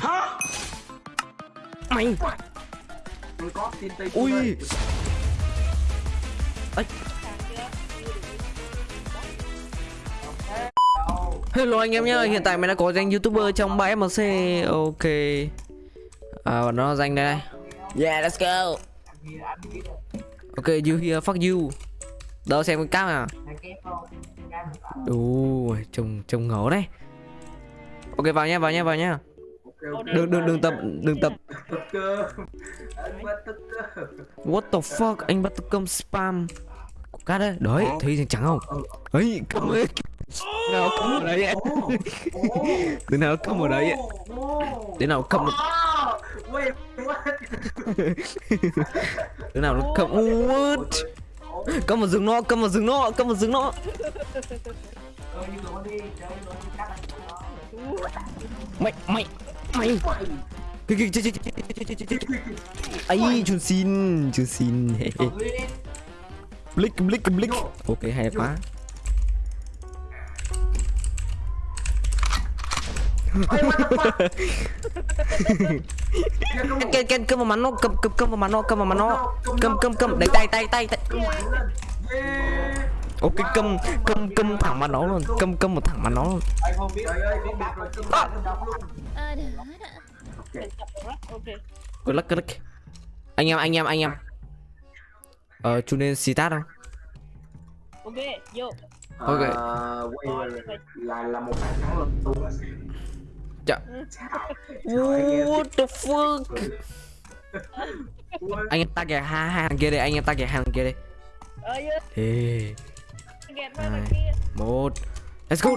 hả? Mày. Tôi có tin tây ui. Ấy Hello anh em nhá, hiện tại mình đã có danh youtuber trong 3MC Ok. À và nó danh đây này. Yeah let's go. Ok you here fuck you. Đâu xem cái cam à. Ui trông trông ngấu đấy. Ok vào nha vào nha vào nha Đừng đừng đừng tập đừng tập anh bắt tức cơ What the fuck anh bắt cơm spam cát đấy Đấy thấy trắng không ấy cầm ấy nào cầm ở đấy từ nào cầm ở đấy thế nào what thế nào nó cầm what cầm vào rừng nó cầm vào rừng nó cầm vào rừng nó mày mày mày. Cái cái cái cái cái cái cái ấy chun xin chun xin. Blick blick blick ok, hay quá. Ken Ken, cầm vào mặt nó, cầm cầm cầm vào mặt nó, cầm vào mặt nó. Cầm cầm cầm. Đánh tay tay tay tay ok cầm cầm cầm thẳng mặt nó luôn cầm cầm một thẳng mặt nó luôn. Anh không biết. Trời ơi không biết rồi. Cưng bạn đóng luôn. Ờ, được đó. ok good luck good luck. Anh em anh em anh em. Ờ chú nên xì tát không? Ok vô. Ok. Ờ, wait. là là một bàn thắng lần tung Chà. what the fuck? Anh em ta kìa hai thằng kia đây anh em ta kìa thằng kia đây. Ờ Ê, đẹp hơn là kia một let's go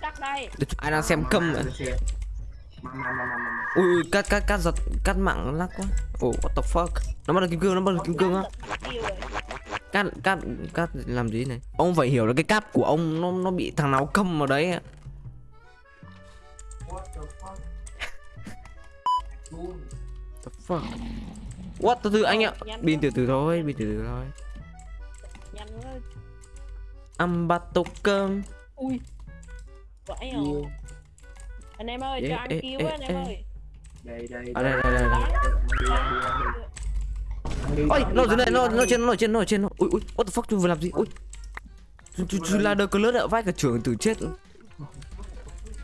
đặt đây ai đang xem câm vậy ui cắt cắt cắt giật cắt mạng lắc quá oh what the fuck nó bắt được kim cương nó bắt được kim cương á cắt cắt cắt làm gì này ông phải hiểu là cái cáp của ông nó nó bị thằng nào câm vào đấy the fuck what? Từ từ anh ạ. pin từ từ thôi pin từ từ thôi. Nhanh quá. Ăn bát tô cơm. Ui. Vãi rồi anh em ơi cho ăn á anh em ơi. Đây đây ở đây đây. đây, ôi nó dưới này nó nó trên nó trên nó trên nó. Ui ui what the fuck chú vừa làm gì? Ui. Chú là đờ cờ lướt ạ vai cả trưởng tử chết.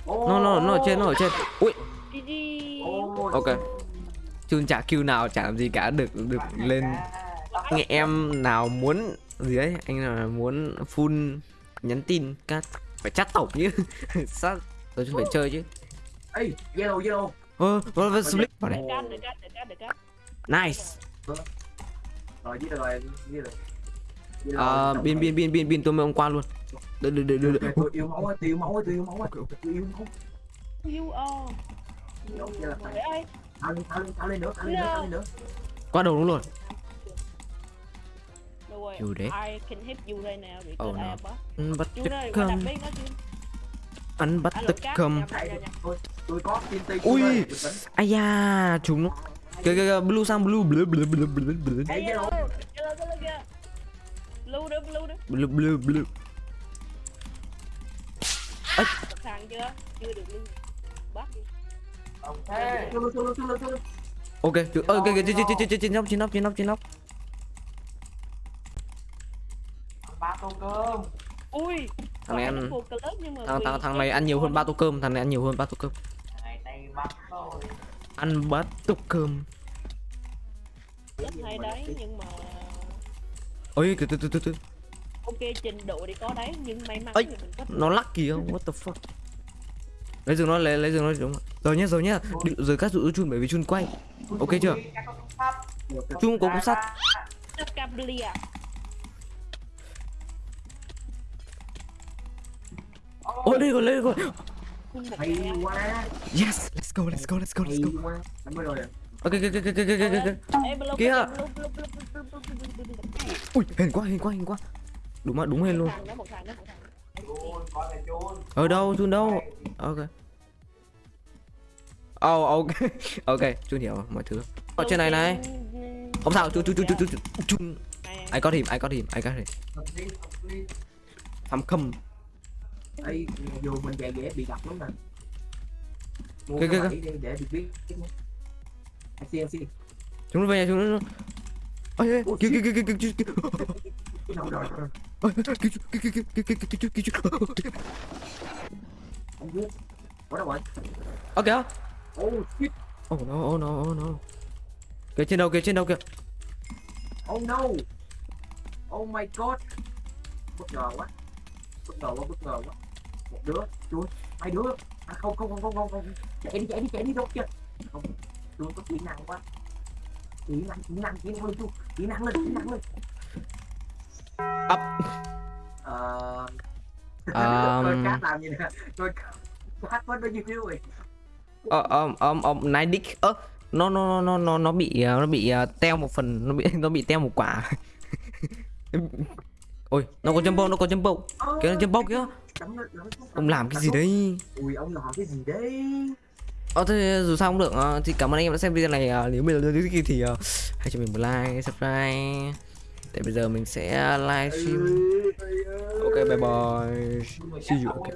Nó nó nó ở trên nó ở trên. Ui. GG ok chun chả kêu nào chả làm gì cả được được lên nghe em nào muốn gì đấy anh nào muốn full nhắn tin các phải chat tổng chứ. Sát rồi chúng phải chơi chứ. Ê, yellow yellow ơ ờ ờ split vào cắt cắt cắt cắt. Nice. Rồi với rồi với rồi. À bin bin bin bin bin tôi mới hôm qua luôn. Được được được được tôi yêu máu ơi, tôi yêu máu ơi, tôi yêu máu ơi, tôi yêu máu. Yêu, phải để ơi Tao lên, tao lên, tao đầu đúng rồi. You đấy. I can help you right now oh, Bắt tức không. Anh bắt tức không. Ui. Ai da, chúng nó. Kìa kìa kìa, blue sang blue, blue blue blue blue blue. Blue blue. Blue blue blue. Chưa? Được blue. Bắt đi. Solo, solo, solo, solo. ok chú ơ kìa kìa trên trên trên trên trên nóc trên nóc trên nóc trên nóc Ui. Thằng này ăn- thằng thằng thằng này ăn nhiều hơn ba tô cơm thằng này ăn nhiều hơn ba tô cơm ăn bát tô cơm rất hay đấy nhưng mà ôi từ từ từ từ từ ok trình độ thì có đấy nhưng may mắn Ây. thì mình có nó lắc kìa what the fuck lấy rừng nó, lấy lấy rừng nó, đúng rồi nhé rồi nhé rồi cắt dụ chun, bởi vì chun quay ok chưa? Chun có cục sắt. Ôi đây rồi đây rồi. Yes, let's go let's go let's go let's go. Ok ok ok ok ok ok kia ui hình quá hình quá hình quá. Đúng mà, đúng hình luôn. Ở đâu, chun đâu? Ok oh ok ok chun hiểu mọi thứ ở trên này này không sao chun chun chun chun chun Này, I got him I got him I got him I'm come ấy vô mình dễ dễ bị gặp lắm nè mua cái đi để bị biết anh xin chúng nó về nhà chúng nó ơi ơi, Ủa, kìa kìa kìa kìa kìa kìa đâu rồi rồi Ôi, kìa kìa kìa kìa kìa kìa kìa kìa kìa anh biết ở đâu rồi Ơ kìa oh shit. Oh no oh no oh no. Kìa trên đầu kìa trên đầu kìa. Oh no. Oh my god. Bất ngờ quá. Bất ngờ quá bất ngờ quá. Một đứa chui hai đứa. À, không không không không không không. Chạy đi chạy đi chạy đi đâu kia không tôi có kỹ năng quá. Kỹ năng kỹ năng kỹ năng lên kỹ năng lên kỹ năng lên. Up. ờ Um, Ờ ờ ờ ờ nine dick ơ nó nó nó nó nó bị nó bị ờ, teo một phần nó bị nó bị teo một quả. Ôi nó có jumbo nó có jumbo. Kìa nó jumbo kìa. ông làm cái gì đấy? Ui ông làm cái gì đấy? Ờ thế dù sao cũng được. Ờ, thì cảm ơn anh em đã xem video này. Nếu bây giờ thì, thì hãy cho mình một like subscribe để bây giờ mình sẽ livestream. Ừ, ok bye bye. See you. Okay.